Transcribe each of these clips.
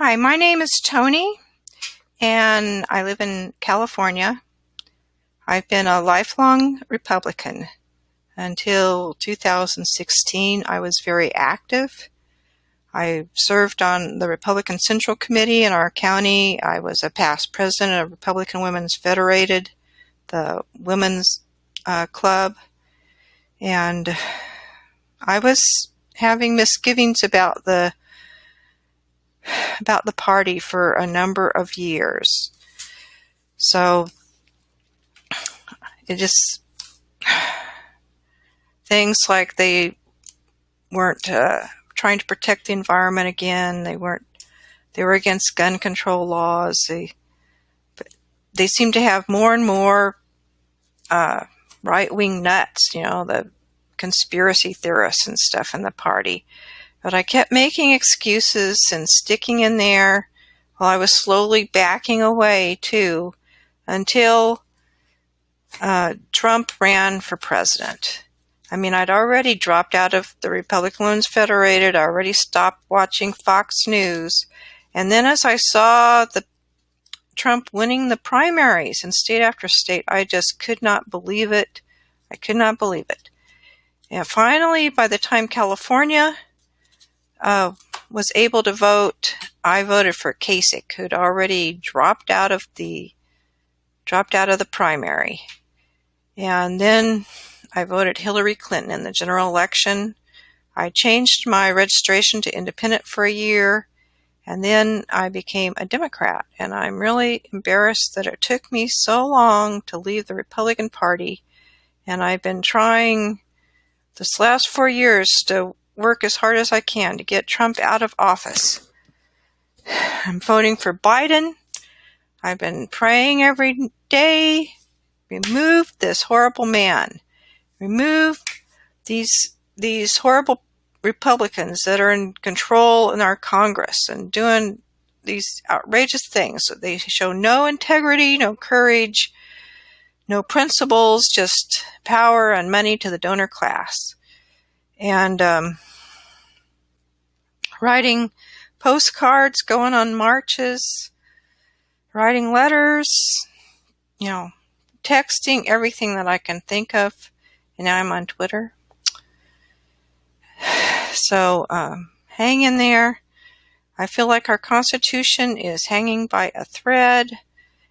Hi, my name is Tony, and I live in California. I've been a lifelong Republican. Until 2016, I was very active. I served on the Republican Central Committee in our county. I was a past president of Republican Women's Federated, the Women's uh, Club, and I was having misgivings about the about the party for a number of years. So it just things like they weren't uh, trying to protect the environment again. They weren't. They were against gun control laws. They they seem to have more and more uh, right wing nuts. You know the conspiracy theorists and stuff in the party. But I kept making excuses and sticking in there while I was slowly backing away too until uh, Trump ran for president. I mean, I'd already dropped out of the Republican Women's Federated, I already stopped watching Fox News. And then as I saw the Trump winning the primaries in state after state, I just could not believe it. I could not believe it. And finally, by the time California Uh, was able to vote, I voted for Kasich, who'd already dropped out of the dropped out of the primary. And then I voted Hillary Clinton in the general election. I changed my registration to independent for a year, and then I became a Democrat. And I'm really embarrassed that it took me so long to leave the Republican Party. And I've been trying this last four years to work as hard as I can to get Trump out of office. I'm voting for Biden. I've been praying every day. Remove this horrible man. Remove these these horrible Republicans that are in control in our Congress and doing these outrageous things. They show no integrity, no courage, no principles, just power and money to the donor class. And um, writing postcards, going on marches, writing letters, you know, texting everything that I can think of. And now I'm on Twitter. So um, hang in there. I feel like our Constitution is hanging by a thread.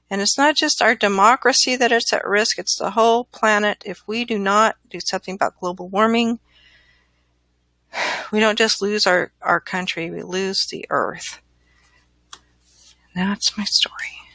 And it's not just our democracy that is at risk, it's the whole planet. If we do not do something about global warming, we don't just lose our, our country, we lose the earth. That's my story.